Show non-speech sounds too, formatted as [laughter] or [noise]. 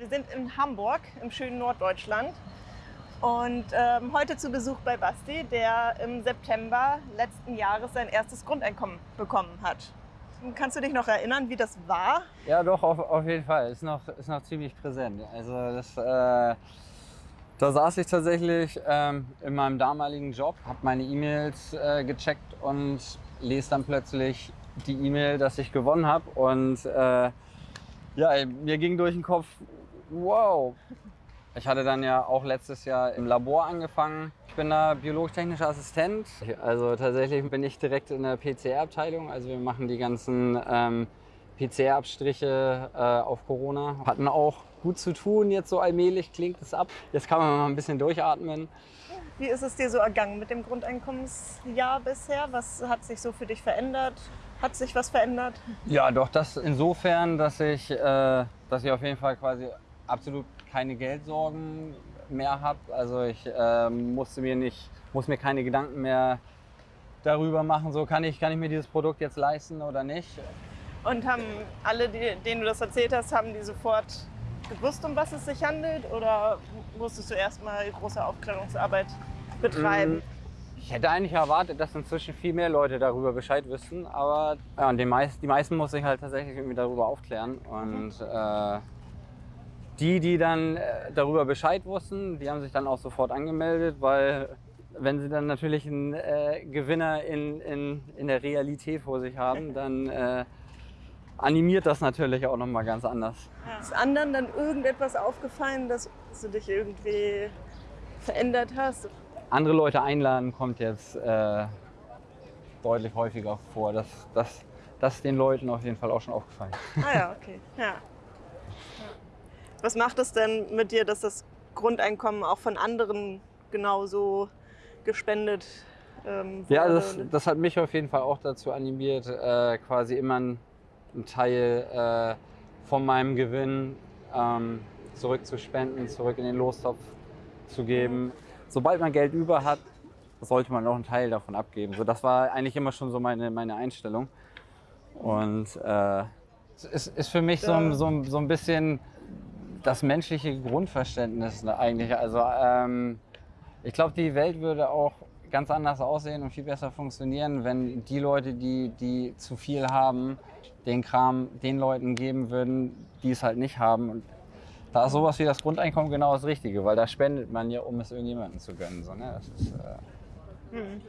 Wir sind in Hamburg, im schönen Norddeutschland. Und ähm, heute zu Besuch bei Basti, der im September letzten Jahres sein erstes Grundeinkommen bekommen hat. Kannst du dich noch erinnern, wie das war? Ja, doch, auf, auf jeden Fall. Ist noch, ist noch ziemlich präsent. Also das, äh, da saß ich tatsächlich ähm, in meinem damaligen Job, habe meine E-Mails äh, gecheckt und lese dann plötzlich die E-Mail, dass ich gewonnen habe. Und äh, ja, mir ging durch den Kopf, wow. [laughs] Ich hatte dann ja auch letztes Jahr im Labor angefangen. Ich bin da biologisch-technischer Assistent. Also tatsächlich bin ich direkt in der PCR-Abteilung. Also wir machen die ganzen ähm, PCR-Abstriche äh, auf Corona. Hatten auch gut zu tun, jetzt so allmählich klingt es ab. Jetzt kann man mal ein bisschen durchatmen. Wie ist es dir so ergangen mit dem Grundeinkommensjahr bisher? Was hat sich so für dich verändert? Hat sich was verändert? Ja, doch, das insofern, dass ich, äh, dass ich auf jeden Fall quasi absolut keine Geldsorgen mehr habe. Also ich äh, musste mir nicht, muss mir keine Gedanken mehr darüber machen, so kann ich, kann ich mir dieses Produkt jetzt leisten oder nicht. Und haben alle, die, denen du das erzählt hast, haben die sofort gewusst, um was es sich handelt? Oder musstest du erstmal große Aufklärungsarbeit betreiben? Mm, ich hätte eigentlich erwartet, dass inzwischen viel mehr Leute darüber Bescheid wissen, aber ja, die, meisten, die meisten muss ich halt tatsächlich irgendwie darüber aufklären. Und mhm. äh, die, die dann äh, darüber Bescheid wussten, die haben sich dann auch sofort angemeldet, weil wenn sie dann natürlich einen äh, Gewinner in, in, in der Realität vor sich haben, [laughs] dann äh, animiert das natürlich auch nochmal ganz anders. Ist anderen dann irgendetwas aufgefallen, dass du dich irgendwie verändert hast? Andere Leute einladen kommt jetzt äh, deutlich häufiger vor. Das, das, das ist den Leuten auf jeden Fall auch schon aufgefallen. Ah ja, okay. Ja. Was macht es denn mit dir, dass das Grundeinkommen auch von anderen genauso gespendet ähm, wurde? Ja, das, das, hat mich auf jeden Fall auch dazu animiert, äh, quasi immer einen Teil äh, von meinem Gewinn ähm, zurückzuspenden, zurück in den Lostopf zu geben. Sobald man Geld über hat, sollte man auch einen Teil davon abgeben. So, das war eigentlich immer schon so meine, meine Einstellung. Und äh, es ist, ist für mich so, so, so ein bisschen das menschliche Grundverständnis ne, eigentlich. Also ähm, ich glaube, die Welt würde auch ganz anders aussehen und viel besser funktionieren, wenn die Leute, die, die zu viel haben, den Kram den Leuten geben würden, die es halt nicht haben. Und da ist sowas wie das Grundeinkommen genau das Richtige, weil da spendet man ja, um es irgendjemandem zu gönnen. So, ne? das ist, äh, hm.